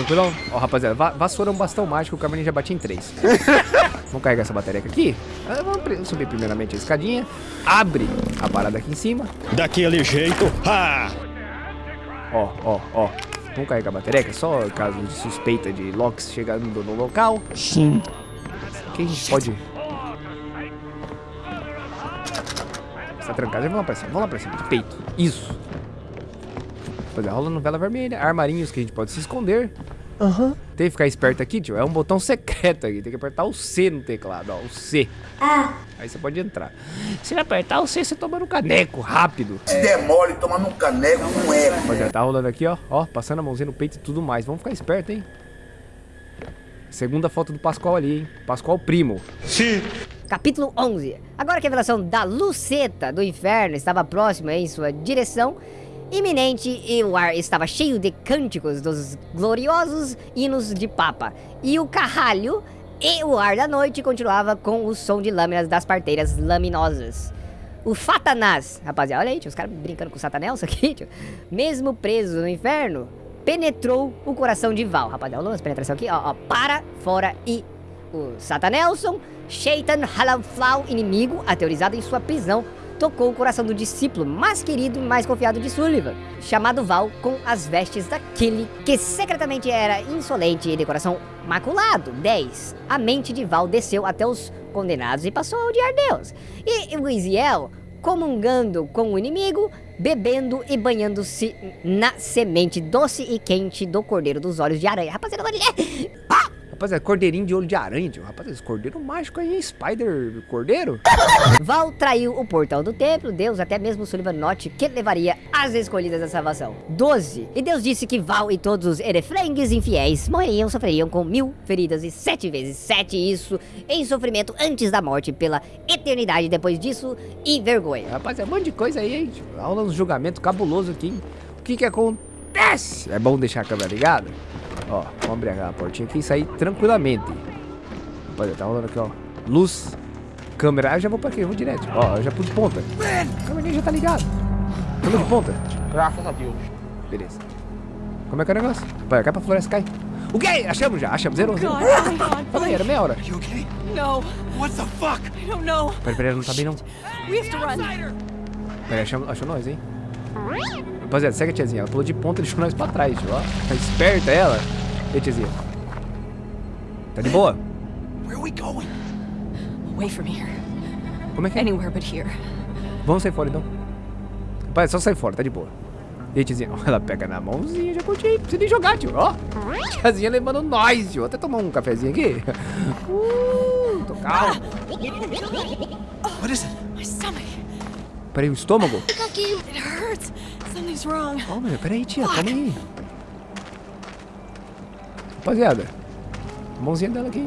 Tranquilão? Ó, rapaziada, va vassoura é um bastão mágico, o Cavalinho já bate em três. vamos carregar essa bateria aqui. Ah, vamos subir primeiramente a escadinha. Abre a parada aqui em cima. Daquele jeito. Ha! Ó, ó, ó. Vamos carregar a bateria, só caso de suspeita de Locks chegando no local. Sim. Quem a gente pode... Está trancado, vamos lá pra cima, vamos lá pra cima, de peito. Isso. Rapaziada, rola novela vermelha, armarinhos que a gente pode se esconder. Aham. Uhum. Tem que ficar esperto aqui, tio. É um botão secreto aqui. Tem que apertar o C no teclado, ó. O C. Ah. Aí você pode entrar. Se apertar o C, você toma no caneco, rápido. Se demole, toma no caneco, não é. Rapaziada, tá rolando aqui, ó. Ó, passando a mãozinha no peito e tudo mais. Vamos ficar esperto, hein. Segunda foto do Pascoal ali, hein. Pascoal primo. Sim. Capítulo 11. Agora que a revelação da Luceta do Inferno estava próxima em sua direção, iminente e o ar estava cheio de cânticos dos gloriosos hinos de Papa. E o carralho e o ar da noite continuava com o som de lâminas das parteiras laminosas. O Satanás, rapaziada, olha aí, tio, os caras brincando com o Satanás aqui, tio. Mesmo preso no inferno, penetrou o coração de Val. Rapaziada, olha a penetração aqui, ó, ó, para, fora e o Satanelson, Shaitan Halaflau, inimigo, aterrorizado em sua prisão, tocou o coração do discípulo mais querido e mais confiado de Sullivan, chamado Val, com as vestes daquele que secretamente era insolente e de coração maculado. 10. A mente de Val desceu até os condenados e passou a odiar Deus. E Wiziel, comungando com o inimigo, bebendo e banhando-se na semente doce e quente do cordeiro dos olhos de aranha. Rapaziada, olha... Ah! Rapaziada, cordeirinho de olho de aranha, tio. Rapaziada, esse cordeiro mágico aí? Spider cordeiro? Val traiu o portão do templo, Deus até mesmo Sullivan note que levaria as escolhidas da salvação. 12. E Deus disse que Val e todos os erefrengues infiéis morreriam, sofreriam com mil feridas e sete vezes sete isso em sofrimento antes da morte pela eternidade depois disso e vergonha. Rapaziada, um monte de coisa aí, hein? Aula no julgamento cabuloso aqui, hein? O que que acontece? É bom deixar a câmera ligada? Ó, vamos abrir a portinha aqui e sair tranquilamente. Rapaziada, tá rolando aqui, ó. Luz, câmera. Ah, eu já vou pra aqui, eu vou direto. Ó, eu já pus de ponta. A câmera já tá ligada. Câmera de ponta. Graças a Deus. Beleza. Como é que é o negócio? Vai, cai pra floresta, cai. O quê? Achamos já, achamos. Zero, zero. Fala aí, era meia hora. You okay? No. What the fuck? I don't know. Peraí, peraí, não tá bem não. We have to run. Peraí, achou, achou nós, hein? Rapaziada, segue a tiazinha. Ela pulou de ponta e deixou nós pra trás, tio. Ó, tá esperta ela. E aí, tiazinha? Tá de boa? Where are we going? Away from here. Como é que é? Anywhere but here. Vamos sair fora, então. Rapaz, é só sair fora, tá de boa. E aí, tiazinha? Ela pega na mãozinha, já curti. Não precisa nem jogar, tio. Ó, tiazinha levando nós, tio. Até tomar um cafezinho aqui. Uh, tô calmo. What is it? My stomach. Peraí, o estômago? It hurts. Something's wrong. Calma, meu. Peraí, tia. Calma aí. Rapaziada. A mãozinha dela aqui.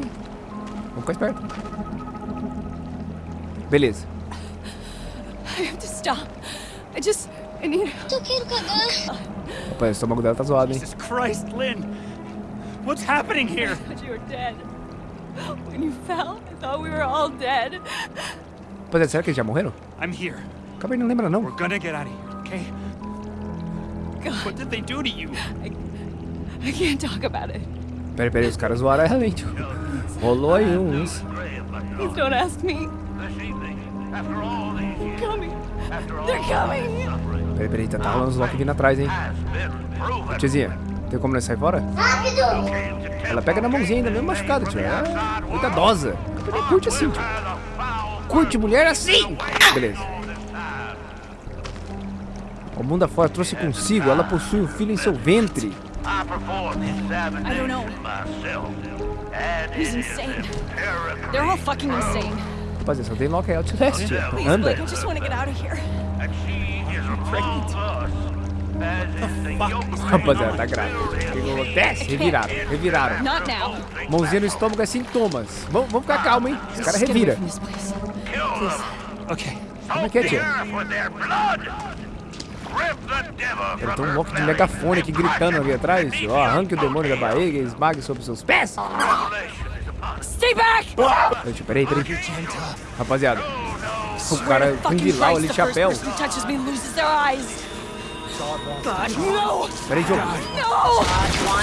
Vamos ficar esperto. Beleza. I have to stop. I just. I need. Eu quero cagar. Rapaz, o estômago dela tá zoado, hein? Jesus Christ, Lynn. What's happening here? I thought you were dead. When you fell, I thought we were all dead. Rapaziada, será que eles já morreram? I'm here. Acabei não lembra, não. We're gonna get out of here, okay? God, What did they do to you? I can't talk about it. Peraí, peraí, os caras zoaram ela, hein, tio. Rolou aí uns. Please don't ask me. They're coming. They're coming. Peraí, peraí, tá, tá rolando os Loki vindo atrás, hein. Ô, tiazinha, tem como nós sair fora? Rápido. Ela pega na mãozinha ainda, mesmo machucada, tio. Ela é cuidadosa. Curte assim, tio. Curte mulher assim. Beleza. O mundo afora trouxe consigo, ela possui um filho em seu ventre. I don't know. He's insane. They're all fucking insane. Rapaziada, só tem tia. Please, Anda. I just want to get out of here. Rapaziada, tá que acontece? Reviraram, reviraram. Mãozinha no estômago é sintomas. Vamos, vamos ficar calmo, hein? Get away revira. Okay. Como é que é, tia? Ele tem um Loki de megafone aqui gritando ali atrás. Ó, arranque o demônio da barriga e esmague sobre seus pés. Stay back! Tio, Peraí, peraí. Rapaziada, o cara com Christ, ali, the chapéu. first person who touches me loses their eyes. No! Pera aí, jogo.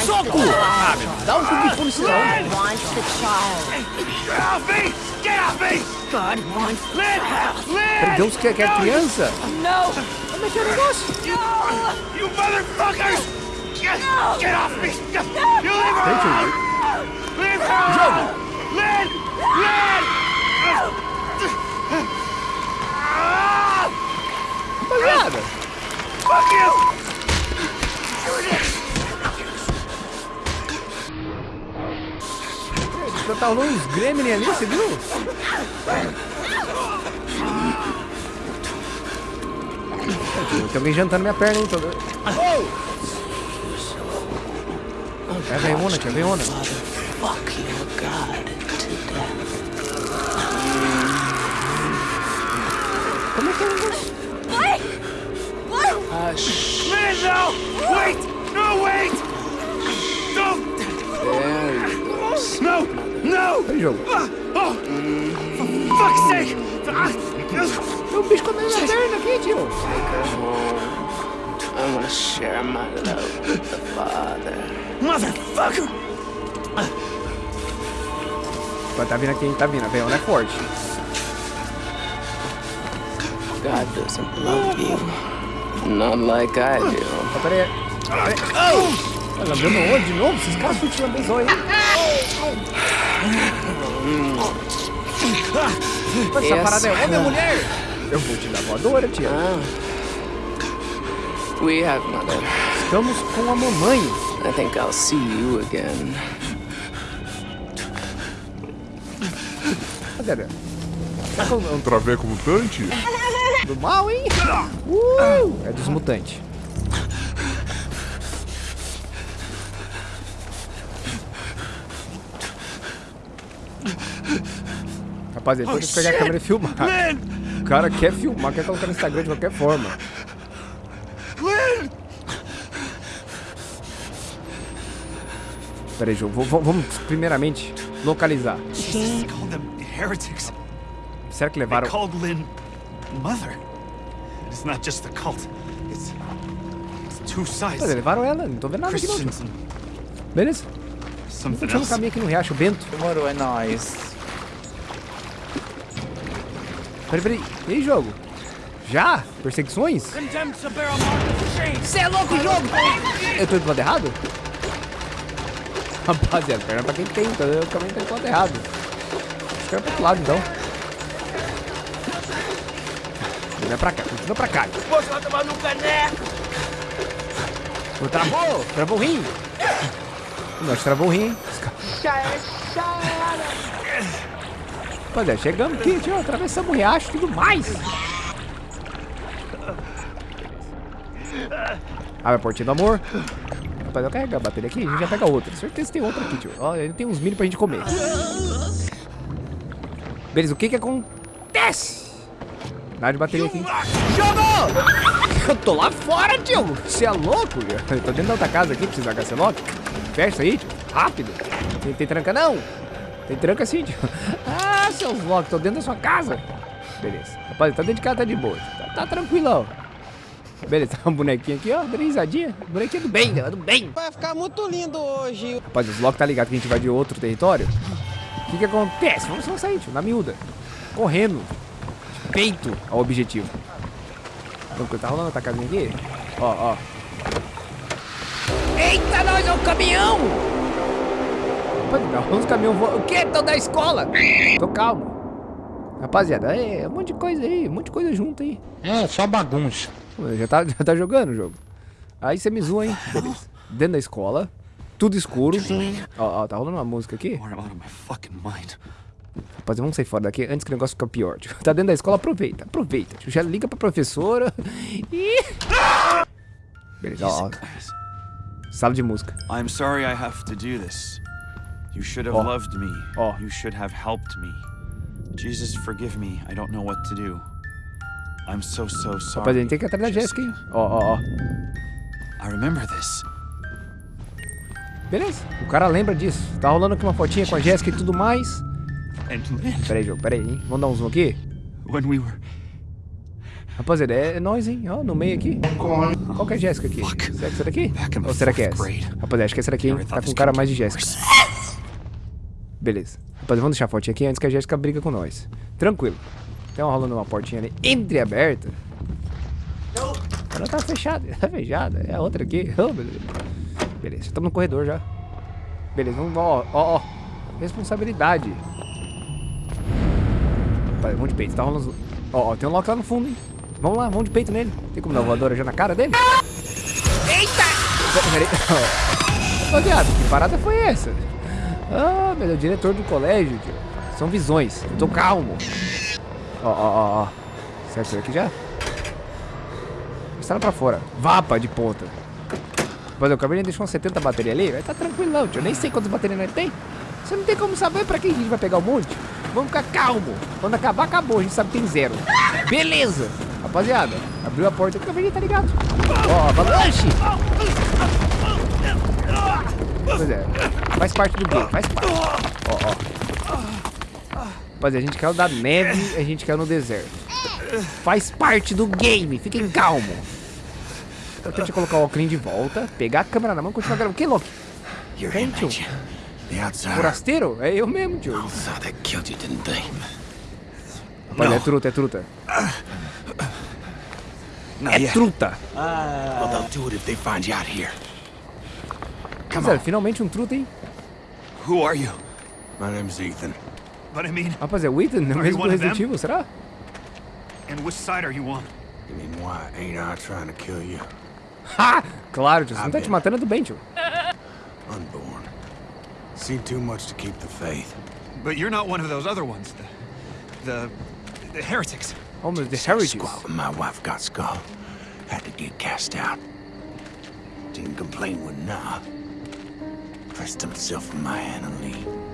Soco! Ah, dá um Kung Fu nesse não. wants the child. Get off me! Get off me! God wants Lynn! Lynn! Pera, Deus quer, quer criança. No! Como é que é o negócio? No! You motherfuckers! Get, get off me! You leave her alone! Leave her alone! Lynn! Lynn! Rapaziada. Fuck you! Tá rolando uns gremlin ali, você viu? Tem alguém jantando minha perna, hein? Tô... Oh! É a veiona, tia, veiona. Como é que é? Blake! Blake! Wait! No, wait! Don't! No! No! Peraí, jogo. Oh! For fuck's sake! Ah! Tem um bicho comendo minha perna aqui, tio. I want to share my love with the Father. Motherfucker! Mas tá vindo aqui? Tá vindo. A veiona é forte. God doesn't love you. Not like I do. Ó, peraí. Peraí. Oh! Ela dando onde de novo? Esses caras bem zóio, hein? Mas essa parada é homem ou mulher? Eu vou te dar voadora, tia. Ah. We have mother. Estamos com a mamãe. I think I'll see you again. Cadê? Que é um Traveco mutante? do mal, hein? Uh! É dos mutantes. Rapaziada, tem que pegar a câmera e filmar. Lynn! O cara quer filmar, quer colocar no Instagram de qualquer forma. Lynn! Pera aí, jogo. Vamos primeiramente localizar. Heretics. Será que levaram. called Lynn mother. It's not just the cult. It's it's two sides. Levaram ela, não tô vendo nada aqui não. Beleza? something Continua no else. caminho aqui no Riacho Bento. Demorou, é nóis. Peraí, peraí. E aí, jogo? Já? Perseguições? Você é louco, jogo! Eu tô indo pro lado errado? Rapaziada, perna pra quem tem, tá? eu também tô indo pro lado errado. Acho que era pro outro lado, então. Não pra cá, continua pra cá. Você vai tomar no caneco. Travou! Travou o rim! Nós travou o rim, hein? Rapaziada, chegamos aqui, tio, atravessamos o riacho e tudo mais. Abre a portinha do amor. Rapaz, eu carregar a bateria aqui, a gente já pega outra. Certeza tem outra aqui, tio. Ó, ainda tem uns milho pra gente comer. Beleza, o que que acontece? Dá de bateria aqui. Jogou! Eu tô lá fora, tio. Você é louco? Eu tô dentro da outra casa aqui, precisa da lock. Fecha aí, tio. Rápido. Tem, tem tranca não? Tem tranca sim, tio. Seus loucos, tô dentro da sua casa. Beleza. Rapaz, tá dentro de casa, tá de boa. Tá, tá tranquilão. Beleza, tá um bonequinho aqui, ó. Dando risadinha. Bonequinho do bem, né? do bem. Vai ficar muito lindo hoje. Rapaz, os Loki tá ligado que a gente vai de outro território? O que que acontece? Vamos só sair, tio, na miúda. Correndo. De peito ao objetivo. Então, tá rolando a casinha aqui? Ó, ó. Eita, nós é um caminhão! Os caminhões voando. O quê? Tão da escola? Tô calmo. Rapaziada, é um monte de coisa aí, um monte de coisa junto aí. É, só bagunça. Já tá, já tá jogando o jogo. Aí você me zoa, hein? Beleza. Dentro da escola, tudo escuro. Ó, ó, tá rolando uma música aqui. Rapaziada, vamos sair fora daqui antes que o negócio fique pior. Tio. Tá dentro da escola, aproveita, aproveita. Já liga pra professora e... Beleza, ó. Sala de música. I'm sorry I have to do this. You should have Oh. loved me. Oh. You should have helped me. Jesus, forgive me. I don't know what to do. I'm so, so sorry. Rapaziada, a gente tem que ir atrás da Jéssica, hein? Ó, ó, ó. I remember this. Beleza, o cara lembra disso. Tá rolando aqui uma fotinha com a Jéssica e tudo mais. And Lynn, Pera aí, jogo, pera aí, hein? Vamos dar um zoom aqui? when we were Rapaziada, é nós, hein? Ó, no meio aqui. Qual que é a Jéssica aqui? Será que é essa daqui? Ou será que é essa? Rapaziada, acho que é essa daqui, hein? Tá com cara mais de Jéssica. Beleza. Rapaziada, vamos deixar a fotinha aqui antes que a Jéssica briga com nós. Tranquilo. Tem uma rolando uma portinha ali entreaberta. Ela tá fechada, tá fechada. É a outra aqui. Oh, Deus. Beleza, estamos no corredor já. Beleza, vamos, ó, ó, ó. Responsabilidade. Rapaz, vamos de peito, tá rolando. Ó, ó, tem um Loki lá no fundo, hein? Vamos lá, vamos de peito nele. Tem como dar voadora já na cara dele? Eita! Peraí. que parada foi essa? Ah, meu Deus, diretor do colégio, tio. São visões. Eu tô calmo. Ó, ó, ó, ó. Certo aqui já? Está pra fora. Vapa de ponta. Mas o Cabernet deixou umas 70 baterias ali. Vai tá tranquilão, tio. Eu nem sei quantas baterias ele tem. Você não tem como saber pra quem a gente vai pegar um monte. Vamos ficar calmo. Quando acabar, acabou. A gente sabe que tem zero. Beleza. Rapaziada, abriu a porta. O Cabernet tá ligado. Ó, avalanche. Pois é. Faz parte do game. Faz parte. Ó, ó. Rapaziada, a gente caiu da neve. A gente caiu no deserto. Faz parte do game. Fiquem calmos. Eu tentei colocar o óculos de volta, pegar a câmera na mão e continuar gravando. Que louco? You're Quem, tio? Forasteiro? É eu mesmo, tio. Rapaz, é truta, é truta. É truta. Well, they'll do it if they find you out here. Come Rapaziada, on. finalmente um truta, hein? Who are you? My name's Ethan. But I mean, Rapaz, é o Ethan, you mesmo do Resident? Evil, será? and which side are you on? You mean why ain't I trying to kill you? Ha! Claro, tio. Você não tá te matando é do bem, tio. Unborn. Seen too much to keep the faith. But you're not one of those other ones. The, the, the heretics. Oh, Deus, Heritage. Squat when my wife got skull. Had to get cast out. Didn't complain when nah.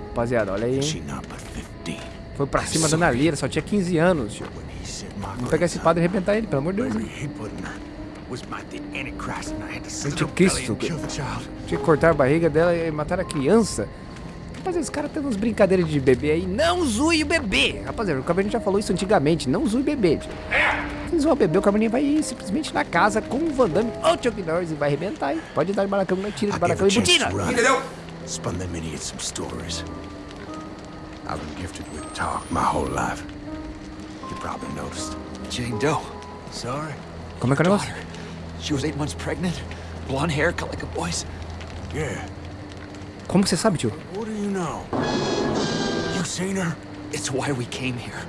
Rapaziada, olha aí, hein? not but 15. Foi pra cima da Nalira, só tinha 15 anos, tio. Vamos pegar esse padre e arrebentar ele, pelo amor de Deus, Anticristo. Tinha que cortar a barriga dela e matar a criança. Rapaziada, os caras têm umas brincadeiras de bebê aí. Não zoe o bebê! Rapaziada, o Cabernet já falou isso antigamente. Não zoe o bebê, tio. Se zoar o bebê, o Cabernet vai ir simplesmente na casa com o Van Damme ou o Chuck Norris e vai arrebentar, hein? Pode dar de baracão, não tira de gave baracão e to run. Spun them idiots some stories. I've been gifted with talk my whole life. You probably noticed. Jane Doe. Sorry? Como é que é o negócio? Daughter. She was eight months pregnant. Blonde hair, cut like a boy's. Yeah. Como que você sabe, tio? What do you know? You seen her? It's why we came here.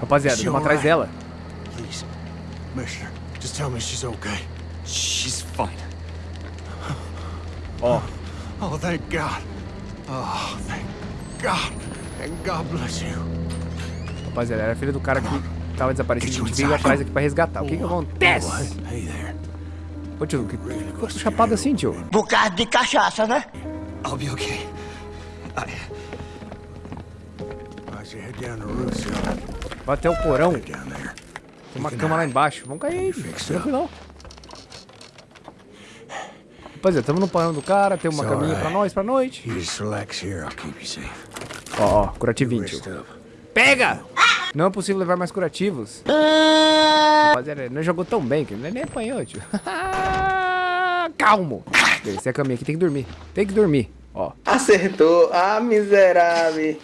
Rapaziada, vamos atrás dela. Commissioner, just tell me she's okay. She's fine. Ó, Oh, thank God. Oh, thank God. And God bless you. rapaziada, era filha do cara que tava desaparecido. A gente veio atrás aqui pra resgatar. O que que acontece? Hey there. Ô, tio, que ficou chapado assim, tio? Bocado de cachaça, né? I'll be okay. I? Vai até o porão. Tem uma cama lá embaixo. Vamos cair aí, filho. Tranquilão. Rapaziada, estamos no porão do cara. Tem uma caminha pra nós pra noite. You just relax here. I'll keep you safe. Ó, ó, curativinho, tio. Pega! Não é possível levar mais curativos. Rapaziada, ele não jogou tão bem que ele nem apanhou, tio. Calmo. Essa é a caminha aqui, tem que dormir. Tem que dormir. Ó, Acertou. Ah, miserável.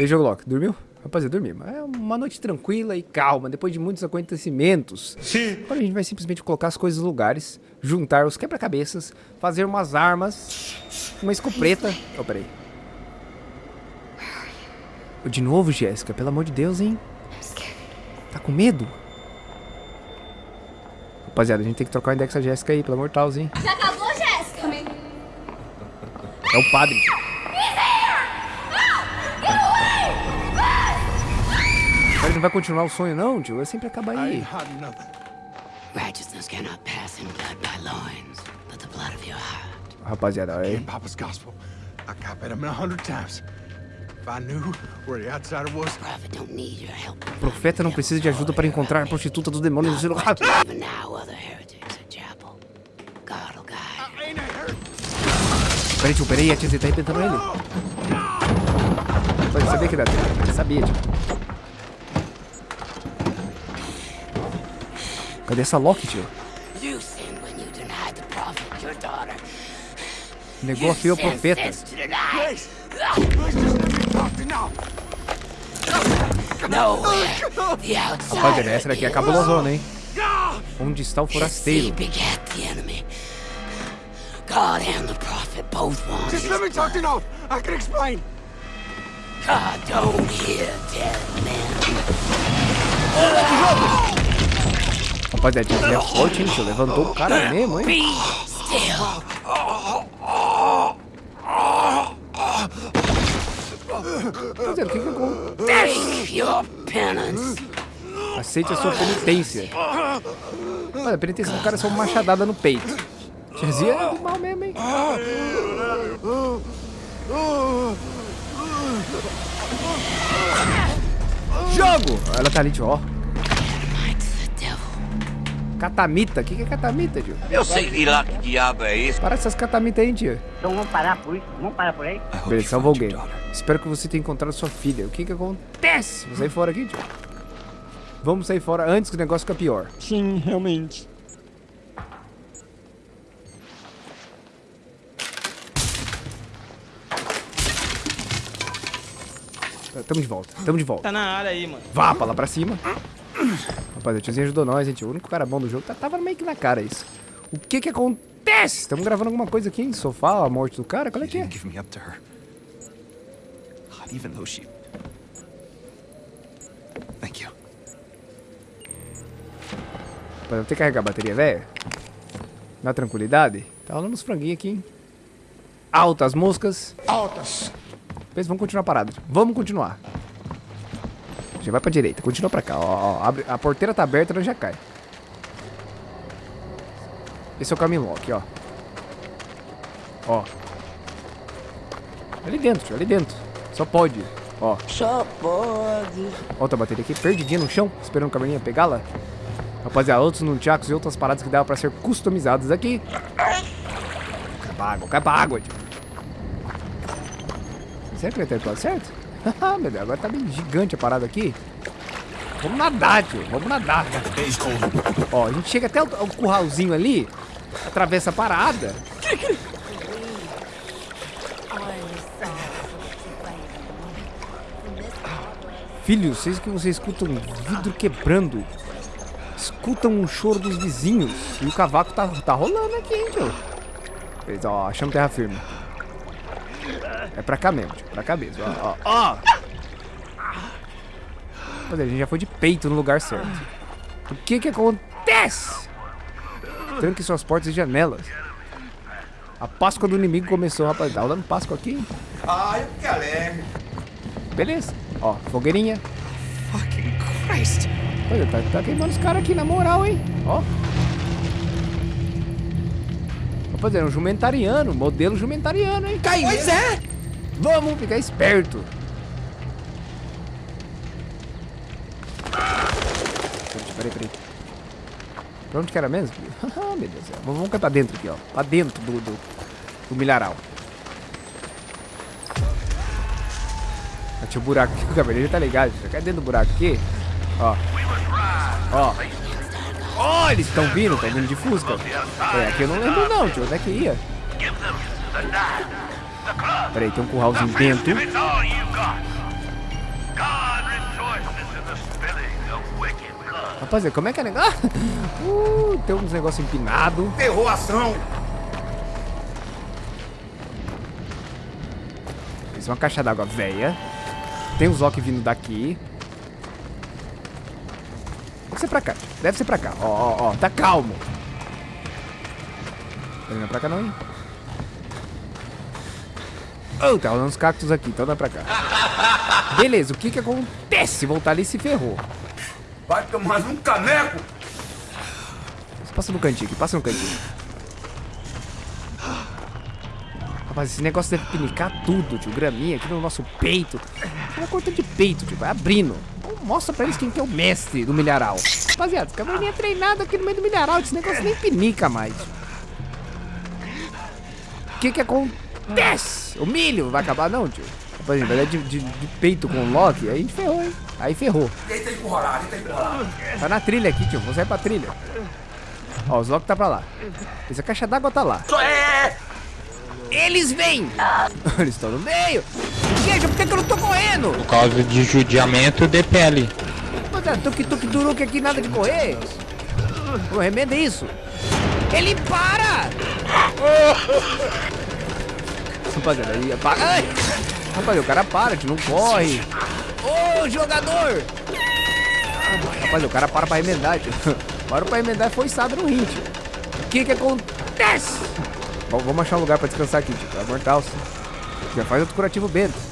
E aí, jogo Loki, dormiu? Rapaziada, dormi. Mas é uma noite tranquila e calma, depois de muitos acontecimentos. Sim. Agora a gente vai simplesmente colocar as coisas no lugares, juntar os quebra-cabeças, fazer umas armas, uma escopeta. Oh, peraí. De novo, Jéssica, pelo amor de Deus, hein? Tá com medo? Rapaziada, a gente tem que trocar o index da Jéssica aí, pelo amor de Deus, hein? Já acabou, Jéssica? É o padre. Ele não vai continuar o sonho, não, tio. Ele sempre acaba aí. Righteousness cannot pass in blood by loins, but the blood of your heart. Rapaziada, olha aí. In Papa's gospel, I copied him a hundred times. If I knew where the outsider was, Prophet don't need your help. O profeta não precisa de ajuda para encontrar a prostituta dos demônios do seu a hurt. Peraí, tio, peraí, a tia tá arrebentando ele. Eu sabia que dá tempo. Eu sabia, tio. Cadê essa Loki, tio? Negou a fio ao profeta. Rapaziada, essa daqui é cabulosona, hein? Onde está o forasteiro? God and the prophet both wanted. Just let me talk to know. I can explain. God don't hear dead men. Rapaziada, tio, é forte, hein, tio? Levantou o cara mesmo, hein? Rapaziada, o que que acontece? Aceite a sua penitência. Olha, a penitência do cara é só uma machadada no peito. Tiazinha é do mal mesmo, hein? Jogo! Ela tá ali, tio, ó. Catamita. O que, que é catamita, tio? Eu sei lá que diabo é isso. Para essas catamitas aí, tio. Então vamos parar por isso? Vamos parar por aí? You Beleza, salvou alguém. Espero que você tenha encontrado sua filha. O que que acontece? Vamos sair fora aqui, tio. Vamos sair fora antes que o negócio fique pior. Sim, realmente. Tamo de volta, tamo de volta. Tá na área aí, mano. Vá pra lá pra cima. Rapaz, o tiozinho ajudou nós, gente. O único cara bom do jogo tá- tava meio que na cara isso. O que que acontece? Estamos gravando alguma coisa aqui em sofá, a morte do cara? Qual é que é? even though she. Thank you. Rapaz, eu vou ter que carregar a bateria, velho. Na tranquilidade. Tá rolando uns franguinhos aqui, hein? Altas moscas. Altas. Pensa, vamos continuar parado. Vamos continuar. Já vai pra direita, continua pra cá. Ó, ó, abre- a porteira tá aberta, nós já cai. Esse é o caminho lock, ó. Ó. Ali dentro, tio, ali dentro. Só pode. Ó. Só pode. Outra bateria aqui, perdidinha no chão, esperando o caminhonete pegá-la. Rapaziada, outros nunchakus e outras paradas que dava pra ser customizadas aqui. Pra água, cai pra água, tio. Será que vai ter lado certo? Ah, meu Deus, agora tá bem gigante a parada aqui. Vamos nadar, tio, vamos nadar. Ó, a gente chega até o, o curralzinho ali, atravessa a parada. Filho, vocês que vocês escutam vidro quebrando. Escutam o choro dos vizinhos. E o cavaco tá, tá rolando aqui, hein, tio. Ó, achamos terra firme. É pra cá mesmo, tio. Pra cá mesmo, ó, ó, ó. Olha, a gente já foi de peito no lugar certo. O que que acontece? Tranque suas portas e janelas. A Páscoa do inimigo começou, rapaz. Tá rolando Páscoa aqui, hein? Ai, que alegre. Beleza. Ó, fogueirinha. Fucking Christ. Olha, tá, tá queimando os caras aqui, na moral, hein? Ó. Rapaziada, é um jumentariano, modelo jumentariano, hein? Cai pois é! Vamos ficar esperto. Peraí, peraí. Pra onde que era mesmo? Ah, meu Deus do céu. Vamos pra dentro aqui, ó. Pra dentro do, do, do milharal. Tinha um buraco aqui, o cabelo já tá ligado. Já cai dentro do buraco aqui. Ó. Ó. Ó, eles estão vindo, estão vindo de Fusca. É, aqui eu não lembro não, tio. Onde é que ia? Peraí, tem um curralzinho dentro. Rapaziada, como é que é negócio? Uh, tem uns negócios empinados. Ferrou a ação. Isso é uma caixa d'água velha. Tem um Zoc vindo daqui. Deve ser pra cá. Deve ser pra cá. Ó, ó, ó. Tá calmo. Não é pra cá não, hein? Oh, tá rolando uns cactos aqui, então é pra cá. Beleza, o que que acontece? Voltar ali e se ferrou. Vai tomar mais um caneco. Passa no cantinho aqui, passa no cantinho. Rapaz, esse negócio deve pinicar tudo, tio. Graminha aqui no nosso peito. Uma corta de peito, tio. Vai abrindo. Mostra pra eles quem que é o mestre do milharal. Rapaziada, esse cavalinho é treinado aqui no meio do milharal. Esse negócio nem pinica mais. O que que acontece? O milho vai acabar não, tio? Rapaziada, vai dar de, de, de peito com o Loki, aí ferrou, hein? Aí ferrou. Deita encurralado, deita encurralado. Tá na trilha aqui, tio. Vou sair pra trilha. Ó, os Loki tá pra lá. Essa caixa d'água tá lá. Eles vêm! Eles estão no meio! Gente, por que, que eu não tô correndo? Por causa de judiamento de pele. Mas é tuk tuk turuque aqui, nada de correr. Ô, remenda isso. Ele para! Rapaziada, aí. Ai! Rapaz, o cara para, tio, não corre. Ô, jogador! Rapaz, o cara para pra remendar, tio. Para pra remendar e foi içado no rim, tio. O que que acontece? Bom, vamos achar um lugar pra descansar aqui, tio. Deus. Já faz outro curativo bento.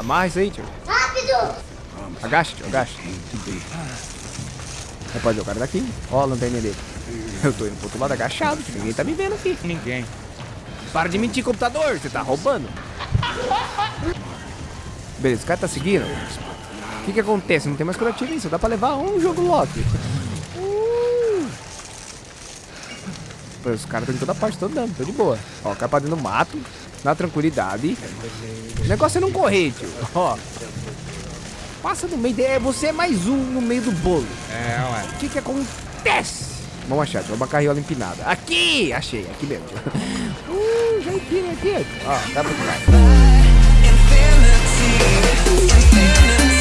Amarra isso aí, tio. Rápido! Agacha, tio, agacha. Rapaz, o cara daqui. Ó a lanterna dele. Eu tô indo pro outro lado agachado, tio. Ninguém tá me vendo aqui. Ninguém. Para de mentir, computador. Você tá roubando. Beleza, o cara tá seguindo. O que que acontece? Não tem mais curativo aí. Só dá pra levar um jogo Loki. Uh. Os caras estão em toda parte, tô andando, tô de boa. Ó, o cara pra dentro do mato, na tranquilidade. O negócio é não correr, tio. Ó. Passa no meio. De... é, Você é mais um no meio do bolo. É, ué. O que que acontece? Vamos achar, tio. Uma carriola empinada. Aqui! Achei, aqui mesmo. Uh, já empina aqui. Ó, dá pra tirar. Infinity, infinity.